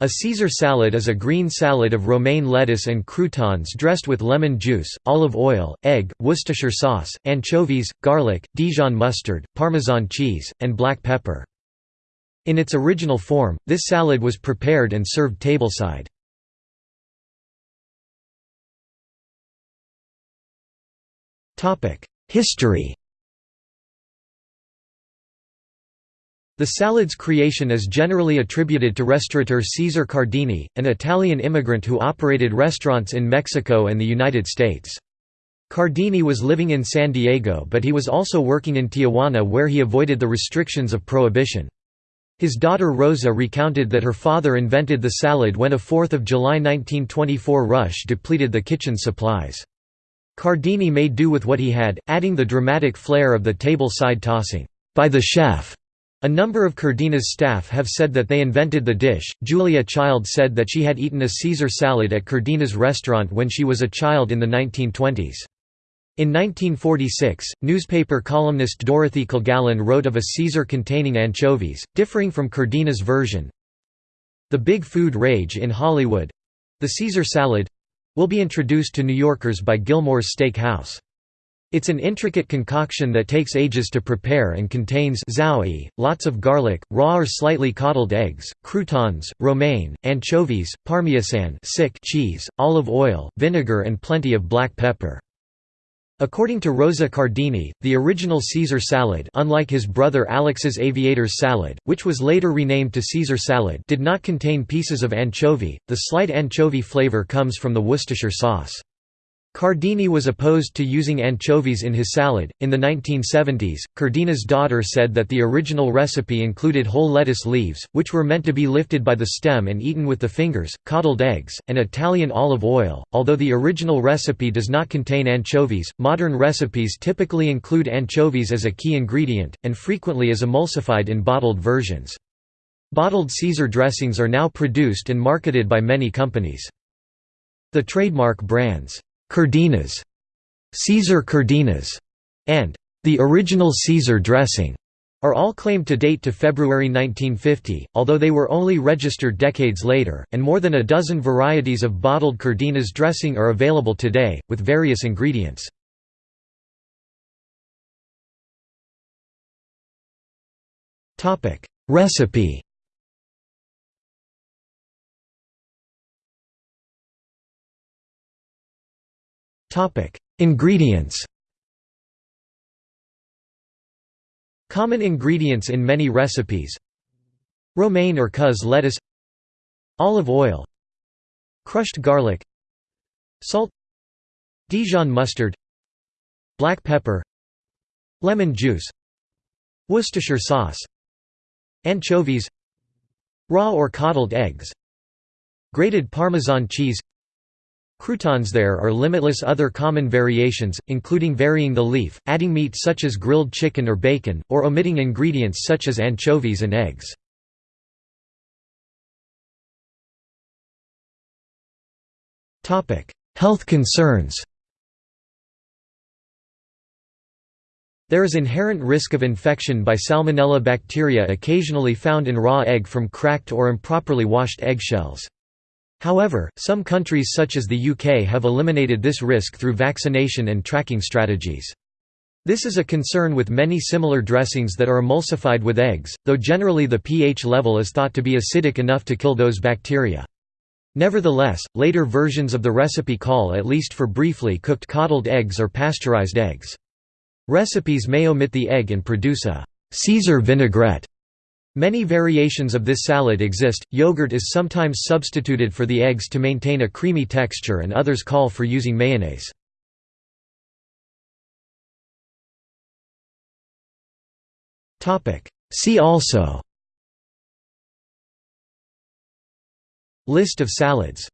A Caesar salad is a green salad of romaine lettuce and croutons dressed with lemon juice, olive oil, egg, Worcestershire sauce, anchovies, garlic, Dijon mustard, Parmesan cheese, and black pepper. In its original form, this salad was prepared and served tableside. History The salad's creation is generally attributed to restaurateur Cesare Cardini, an Italian immigrant who operated restaurants in Mexico and the United States. Cardini was living in San Diego but he was also working in Tijuana where he avoided the restrictions of prohibition. His daughter Rosa recounted that her father invented the salad when a 4th of July 1924 rush depleted the kitchen supplies. Cardini made do with what he had, adding the dramatic flair of the table side tossing, by the chef. A number of Cardini's staff have said that they invented the dish. Julia Child said that she had eaten a Caesar salad at Cardini's restaurant when she was a child in the 1920s. In 1946, newspaper columnist Dorothy Kilgallen wrote of a Caesar containing anchovies, differing from Cardini's version. The big food rage in Hollywood—the Caesar salad—will be introduced to New Yorkers by Gilmore's Steak House. It's an intricate concoction that takes ages to prepare and contains zowie, lots of garlic, raw or slightly coddled eggs, croutons, romaine, anchovies, parmesan cheese, olive oil, vinegar and plenty of black pepper. According to Rosa Cardini, the original Caesar salad unlike his brother Alex's aviator's salad, which was later renamed to Caesar salad did not contain pieces of anchovy, the slight anchovy flavor comes from the Worcestershire sauce. Cardini was opposed to using anchovies in his salad. In the 1970s, Cardini's daughter said that the original recipe included whole lettuce leaves, which were meant to be lifted by the stem and eaten with the fingers, coddled eggs, and Italian olive oil. Although the original recipe does not contain anchovies, modern recipes typically include anchovies as a key ingredient, and frequently as emulsified in bottled versions. Bottled Caesar dressings are now produced and marketed by many companies. The trademark brands Cardini's, Caesar Cardini's, and the original Caesar dressing are all claimed to date to February 1950, although they were only registered decades later, and more than a dozen varieties of bottled Cardini's dressing are available today, with various ingredients. Recipe Ingredients Common ingredients in many recipes Romaine or cos lettuce Olive oil Crushed garlic Salt Dijon mustard Black pepper Lemon juice Worcestershire sauce Anchovies Raw or coddled eggs Grated Parmesan cheese Croutons There are limitless other common variations, including varying the leaf, adding meat such as grilled chicken or bacon, or omitting ingredients such as anchovies and eggs. Health concerns There is inherent risk of infection by Salmonella bacteria occasionally found in raw egg from cracked or improperly washed eggshells. However, some countries such as the UK have eliminated this risk through vaccination and tracking strategies. This is a concern with many similar dressings that are emulsified with eggs, though generally the pH level is thought to be acidic enough to kill those bacteria. Nevertheless, later versions of the recipe call at least for briefly cooked coddled eggs or pasteurized eggs. Recipes may omit the egg and produce a Caesar vinaigrette Many variations of this salad exist. Yogurt is sometimes substituted for the eggs to maintain a creamy texture, and others call for using mayonnaise. See also List of salads